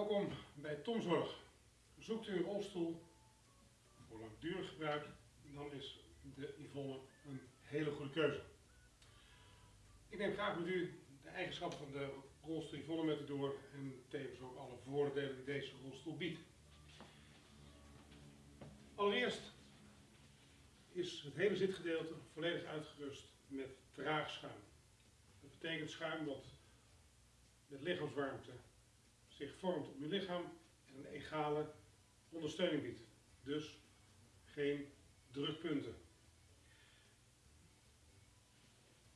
Welkom bij Tomzorg. Zoekt u een rolstoel voor langdurig gebruik, dan is de Yvonne een hele goede keuze. Ik neem graag met u de eigenschappen van de rolstoel Yvonne met u door en tevens ook alle voordelen die deze rolstoel biedt. Allereerst is het hele zitgedeelte volledig uitgerust met draagschuim. Dat betekent schuim dat met lichaamswarmte zich vormt op uw lichaam en een egale ondersteuning biedt. Dus geen drukpunten.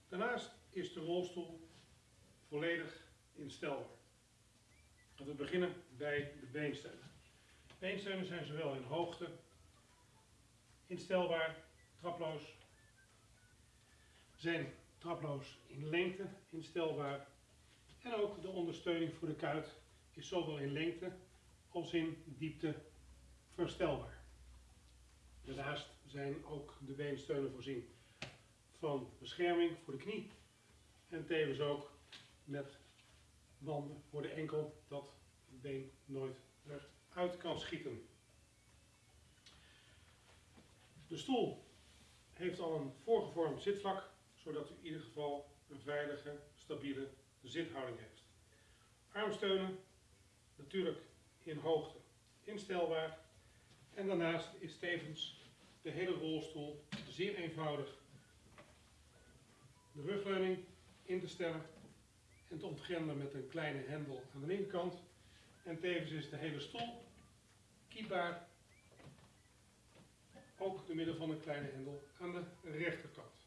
Daarnaast is de rolstoel volledig instelbaar. Laten we beginnen bij de beensteunen. Beensteunen zijn zowel in hoogte, instelbaar, traploos, zijn traploos in lengte instelbaar en ook de ondersteuning voor de kuit is zowel in lengte als in diepte verstelbaar. Daarnaast zijn ook de beensteunen voorzien van bescherming voor de knie en tevens ook met banden voor de enkel dat het been nooit eruit kan schieten. De stoel heeft al een voorgevormd zitvlak, zodat u in ieder geval een veilige, stabiele zithouding heeft. Armsteunen natuurlijk in hoogte instelbaar. En daarnaast is tevens de hele rolstoel zeer eenvoudig de rugleuning in te stellen en te ontgrendelen met een kleine hendel aan de linkerkant. En tevens is de hele stoel kiepbaar, ook door middel van een kleine hendel aan de rechterkant.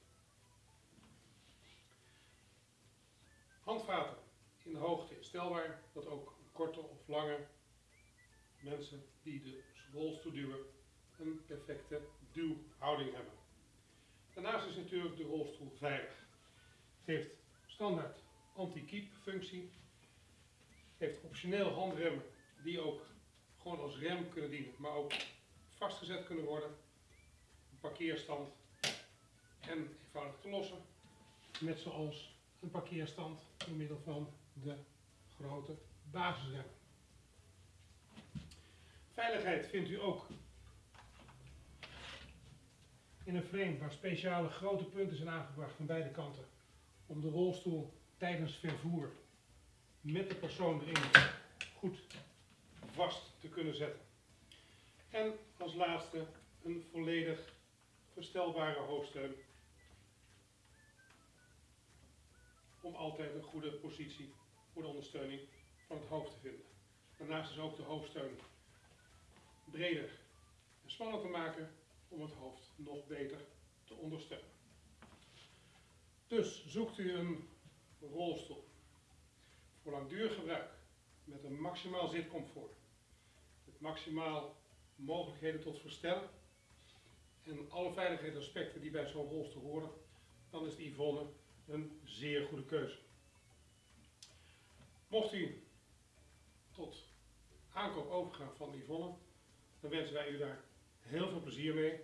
Handvaten in de hoogte instelbaar, dat ook korte of lange mensen die de rolstoel duwen een perfecte duwhouding hebben. Daarnaast is natuurlijk de rolstoel veilig. Het heeft standaard anti-keep functie. Heeft optioneel handremmen die ook gewoon als rem kunnen dienen, maar ook vastgezet kunnen worden. Een parkeerstand en eenvoudig te lossen. Net zoals een parkeerstand door middel van de grote basisrem. Veiligheid vindt u ook in een frame waar speciale grote punten zijn aangebracht aan beide kanten om de rolstoel tijdens vervoer met de persoon erin goed vast te kunnen zetten. En als laatste een volledig verstelbare hoofdsteun om altijd een goede positie voor de ondersteuning van het hoofd te vinden. Daarnaast is ook de hoofdsteun breder en smaller te maken om het hoofd nog beter te ondersteunen. Dus zoekt u een rolstoel voor langdurig gebruik met een maximaal zitcomfort, met maximaal mogelijkheden tot verstellen en alle veiligheidsaspecten die bij zo'n rolstoel horen, dan is de Yvonne een zeer goede keuze. Mocht u aankoop overgaan van Yvonne, dan wensen wij u daar heel veel plezier mee